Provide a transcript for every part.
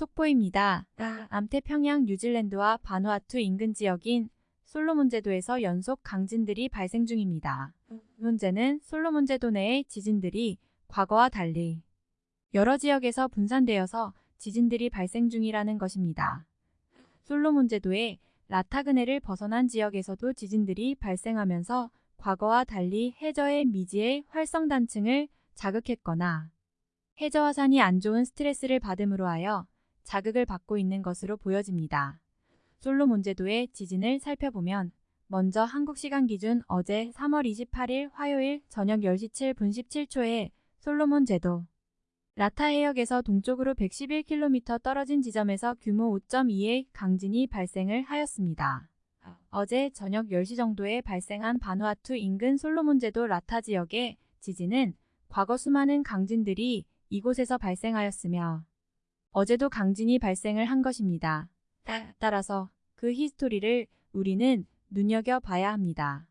속보입니다. 남태평양 뉴질랜드와 바누아투 인근 지역인 솔로몬 제도에서 연속 강진들이 발생 중입니다. 문제는 솔로몬 제도 내의 지진들이 과거와 달리 여러 지역에서 분산되어서 지진들이 발생 중이라는 것입니다. 솔로몬 제도의 라타그네를 벗어난 지역에서도 지진들이 발생하면서 과거와 달리 해저의 미지의 활성단층을 자극했거나 해저 화산이 안 좋은 스트레스를 받음으로 하여 자극을 받고 있는 것으로 보여집니다. 솔로몬 제도의 지진을 살펴보면 먼저 한국 시간 기준 어제 3월 28일 화요일 저녁 10시 7분 17초에 솔로몬 제도 라타 해역에서 동쪽으로 111km 떨어진 지점에서 규모 5.2의 강진이 발생을 하였습니다. 어제 저녁 10시 정도에 발생한 바누아투 인근 솔로몬 제도 라타 지역의 지진은 과거 수많은 강진들이 이곳에서 발생하였으며 어제도 강진이 발생을 한 것입니다. 따라서 그 히스토리를 우리는 눈여겨봐야 합니다.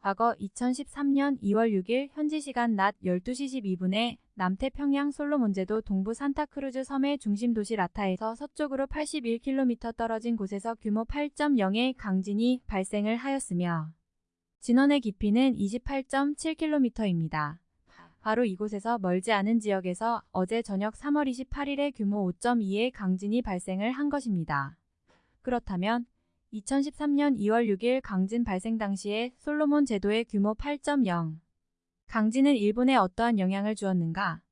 과거 2013년 2월 6일 현지 시간 낮 12시 12분에 남태평양 솔로몬제도 동부 산타크루즈 섬의 중심 도시 라타에서 서쪽으로 81km 떨어진 곳에서 규모 8.0의 강진이 발생을 하였으며 진원의 깊이는 28.7km입니다. 바로 이곳에서 멀지 않은 지역에서 어제 저녁 3월 28일에 규모 5.2의 강진이 발생을 한 것입니다. 그렇다면 2013년 2월 6일 강진 발생 당시에 솔로몬 제도의 규모 8.0 강진은 일본에 어떠한 영향을 주었는가?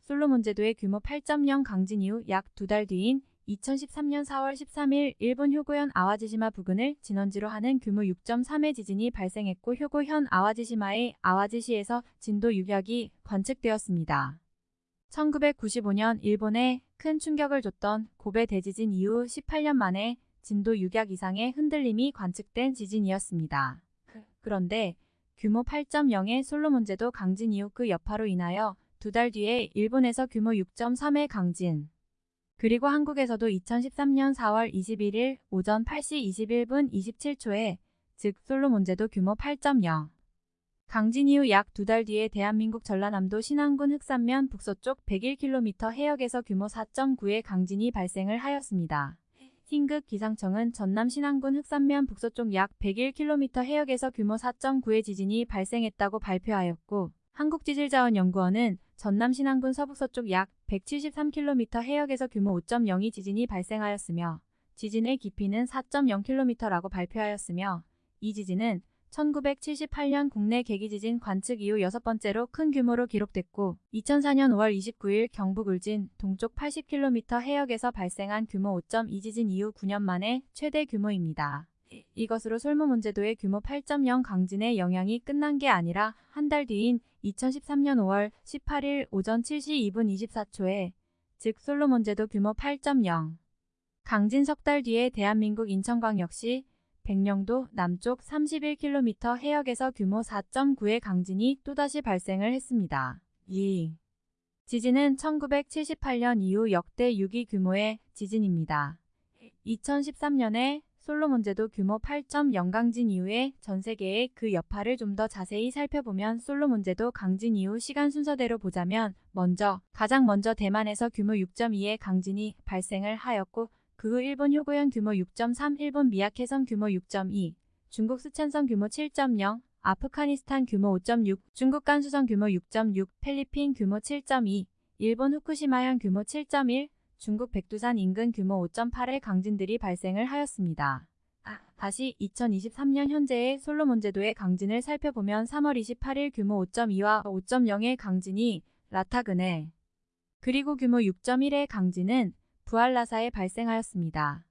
솔로몬 제도의 규모 8.0 강진 이후 약 두 달 뒤인 2013년 4월 13일 일본 효고현 아와지시마 부근을 진원지로 하는 규모 6.3의 지진이 발생했고 효고현 아와지시마의 아와지시에서 진도 6약이 관측되었습니다. 1995년 일본에 큰 충격을 줬던 고베 대지진 이후 18년 만에 진도 6약 이상의 흔들림이 관측된 지진이었습니다. 그런데 규모 8.0의 솔로몬제도 강진 이후 그 여파로 인하여 두 달 뒤에 일본에서 규모 6.3의 강진, 그리고 한국에서도 2013년 4월 21일 오전 8시 21분 27초에 즉 솔로몬제도 규모 8.0 강진 이후 약 두 달 뒤에 대한민국 전라남도 신안군 흑산면 북서쪽 101km 해역에서 규모 4.9의 강진이 발생을 하였습니다. 흰극 기상청은 전남 신안군 흑산면 북서쪽 약 101km 해역에서 규모 4.9의 지진이 발생했다고 발표하였고 한국지질자원연구원은 전남 신안군 서북서쪽 약 173km 해역에서 규모 5.02 지진이 발생하였으며 지진의 깊이는 4.0km라고 발표하였으며 이 지진은 1978년 국내 계기지진 관측 이후 여섯 번째로 큰 규모로 기록됐고 2004년 5월 29일 경북 울진 동쪽 80km 해역에서 발생한 규모 5.2 지진 이후 9년 만에 최대 규모입니다. 이것으로 솔모문제도의 규모 8.0 강진의 영향이 끝난 게 아니라 한 달 뒤인 2013년 5월 18일 오전 7시 2분 24초에 즉 솔로몬제도 규모 8.0 강진 석 달 뒤에 대한민국 인천광 역시 백령도 남쪽 31km 해역에서 규모 4.9의 강진이 또다시 발생을 했습니다. 2. 지진은 1978년 이후 역대 6위 규모의 지진입니다. 2013년에 솔로몬제도 규모 8.0 강진 이후에 전 세계의 그 여파를 좀 더 자세히 살펴보면 솔로몬제도 강진 이후 시간 순서대로 보자면 먼저 가장 먼저 대만에서 규모 6.2의 강진이 발생을 하였고 그 후 일본 효고현 규모 6.3, 일본 미야케섬 규모 6.2, 중국 스촨성 규모 7.0, 아프가니스탄 규모 5.6, 중국 간수성 규모 6.6, 필리핀 규모 7.2, 일본 후쿠시마현 규모 7.1, 중국 백두산 인근 규모 5.8의 강진들이 발생을 하였습니다. 다시 2023년 현재의 솔로몬제도의 강진을 살펴보면 3월 28일 규모 5.2와 5.0의 강진이 라타그네 그리고 규모 6.1의 강진은 부알라사에 발생하였습니다.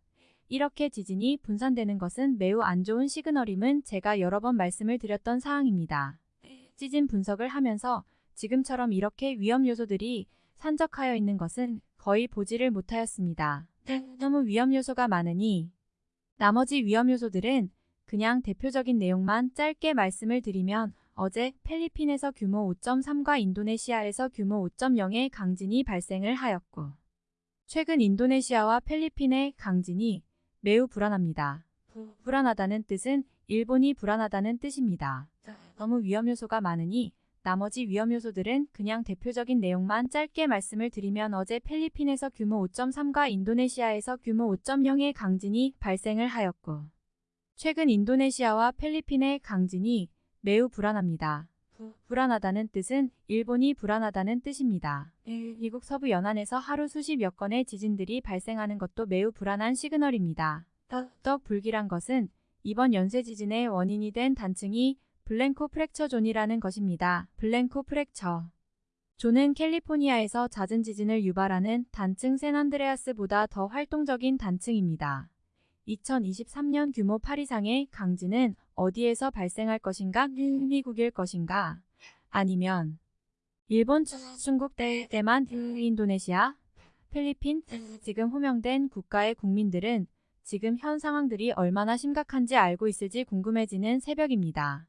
이렇게 지진이 분산되는 것은 매우 안 좋은 시그널임은 제가 여러 번 말씀을 드렸던 사항입니다. 지진 분석을 하면서 지금처럼 이렇게 위험 요소들이 산적하여 있는 것은 거의 보지를 못하였습니다. 너무 위험 요소가 많으니 나머지 위험 요소들은 그냥 대표적인 내용만 짧게 말씀을 드리면 어제 필리핀에서 규모 5.3과 인도네시아에서 규모 5.0의 강진이 발생을 하였고 최근 인도네시아와 필리핀의 강진이 매우 불안합니다. 불안하다는 뜻은 일본이 불안하다는 뜻입니다. 너무 위험 요소가 많으니 나머지 위험 요소들은 그냥 대표적인 내용만 짧게 말씀을 드리면 어제 필리핀에서 규모 5.3과 인도네시아에서 규모 5.0의 강진이 발생을 하였고 최근 인도네시아와 필리핀의 강진이 매우 불안합니다. 불안하다는 뜻은 일본이 불안하다는 뜻입니다. 미국 서부 연안에서 하루 수십 여 건의 지진들이 발생하는 것도 매우 불안한 시그널입니다. 더욱 불길한 것은 이번 연쇄 지진의 원인이 된 단층이 블랭코 프랙처 존이라는 것입니다. 블랭코 프랙처 존은 캘리포니아에서 잦은 지진을 유발하는 단층 샌안드레아스보다 더 활동적인 단층입니다. 2023년 규모 8 이상의 강진은 어디에서 발생할 것인가? 미국일 것인가? 아니면 일본, 중국, 대만, 인도네시아, 필리핀, 지금 호명된 국가의 국민들은 지금 현 상황들이 얼마나 심각한지 알고 있을지 궁금해지는 새벽입니다.